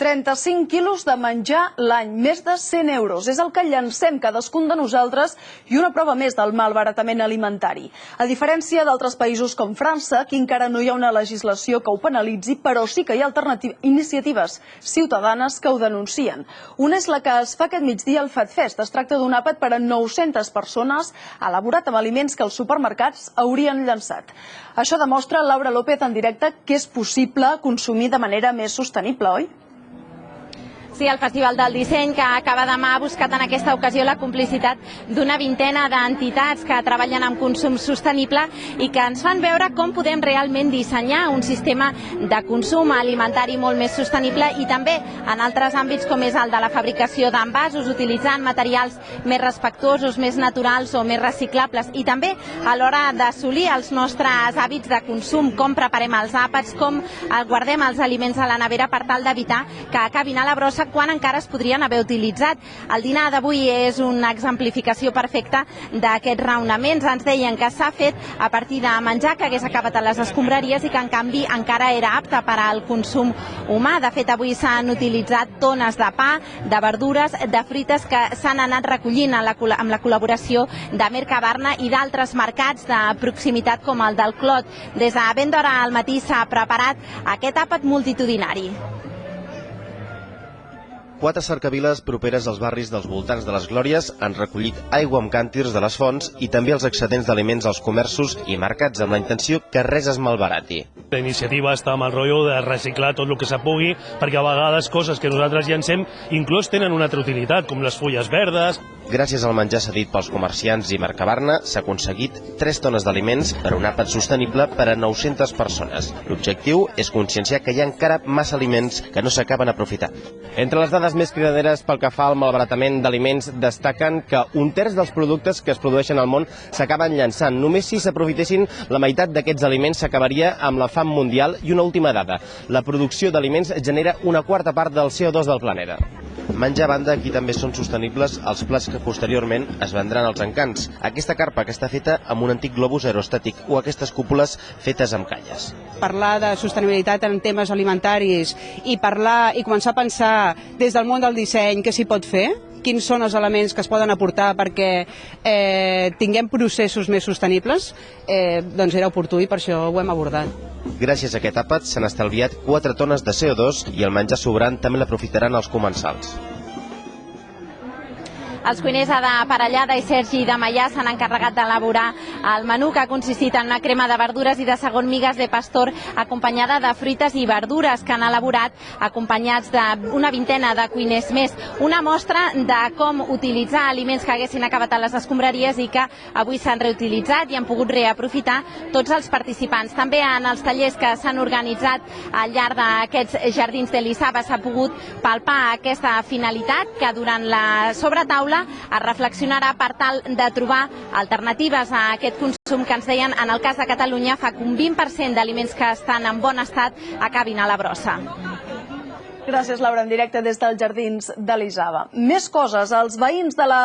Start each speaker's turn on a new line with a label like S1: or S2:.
S1: 35 quilos de menjar l'any, més de 100 euros. És el que llancem cadascun de nosaltres i una prova més del malbaratament alimentari. A diferència d'altres països com França, aquí encara no hi ha una legislació que ho penalitzi, però sí que hi ha iniciatives ciutadanes que ho denuncien. Una és la que es fa aquest migdia al FatFest. Es tracta d'un àpat per a 900 persones elaborat amb aliments que els supermercats haurien llançat. Això demostra Laura López en directe que és possible consumir de manera més sostenible, oi?
S2: Sí, el Festival del Disseny, que acaba demà, ha buscat en aquesta ocasió la complicitat d'una vintena d'entitats que treballen amb consum sostenible i que ens fan veure com podem realment dissenyar un sistema de consum alimentari molt més sostenible i també en altres àmbits com és el de la fabricació d'envasos, utilitzant materials més respectuosos, més naturals o més reciclables. I també a l'hora d'assolir els nostres hàbits de consum, com preparem els àpats, com guardem els aliments a la nevera per tal d'evitar que acabin a la brossa quan encara es podrien haver utilitzat. El dinar d'avui és una exemplificació perfecta d'aquests raonaments. Ens deien que s'ha fet a partir de menjar que hagués acabat a les escombraries i que en canvi encara era apte per al consum humà. De fet, avui s'han utilitzat tones de pa, de verdures, de frites que s'han anat recollint la, amb la col·laboració de Mercabarna i d'altres mercats de proximitat com el del Clot. Des de ben d'hora al matí s'ha preparat aquest àpat multitudinari.
S3: Quatre cercaviles properes als barris dels voltants de les Glòries han recollit aigua amb càntirs de les fonts i també els excedents d'aliments als comerços i mercats amb la intenció que res es malbarati.
S4: La iniciativa està amb el rotllo de reciclar tot el que se pugui, perquè a vegades coses que nosaltres llancem inclús tenen una altra utilitat, com les fulles verdes.
S3: Gràcies al menjar cedit pels comerciants i Mercabarna, s'ha aconseguit 3 tones d'aliments per un àpat sostenible per a 900 persones. L'objectiu és conscienciar que hi ha encara massa aliments que no s'acaben aprofitant. Entre les dades més cridaderes pel que fa al malbaratament d'aliments destaquen que un terç dels productes que es produeixen al món s'acaben llançant. Només si s'aprofitessin la meitat d'aquests aliments s'acabaria amb la fam mundial i una última dada. La producció d'aliments genera una quarta part del CO2 del planeta. Menjar a banda, aquí també són sostenibles els plats que posteriorment es vendran als encants. Aquesta carpa que està feta amb un antic globus aerostàtic o aquestes cúpules fetes amb calles.
S5: Parlar de sostenibilitat en temes alimentaris i parlar i començar a pensar des del món del disseny què s'hi pot fer, quins són els elements que es poden aportar perquè eh, tinguem processos més sostenibles, eh, doncs era oportú i per això ho hem abordat.
S3: Gràcies a aquest àpat s'han estalviat 4 tones de CO2 i el menjar sobrant també l'aprofitaran els comensals.
S2: Els cuiners de Parellada i Sergi de Maià s'han encarregat d'elaborar el menú que ha consistit en una crema de verdures i de segon migues de pastor acompanyada de fruites i verdures que han elaborat acompanyats d'una vintena de cuiners més. Una mostra de com utilitzar aliments que haguessin acabat a les escombraries i que avui s'han reutilitzat i han pogut reaprofitar tots els participants. També en els tallers que s'han organitzat al llarg d'aquests jardins de l'Issaba s'ha pogut palpar aquesta finalitat que durant la sobretaula taula es reflexionarà per tal de trobar alternatives a aquest consum que ens deien en el cas de Catalunya fa que un 20% d'aliments que estan en bon estat acabin a la brossa.
S1: Gràcies, Laura, en directe des dels Jardins de l'Isaba. Més coses, els veïns de la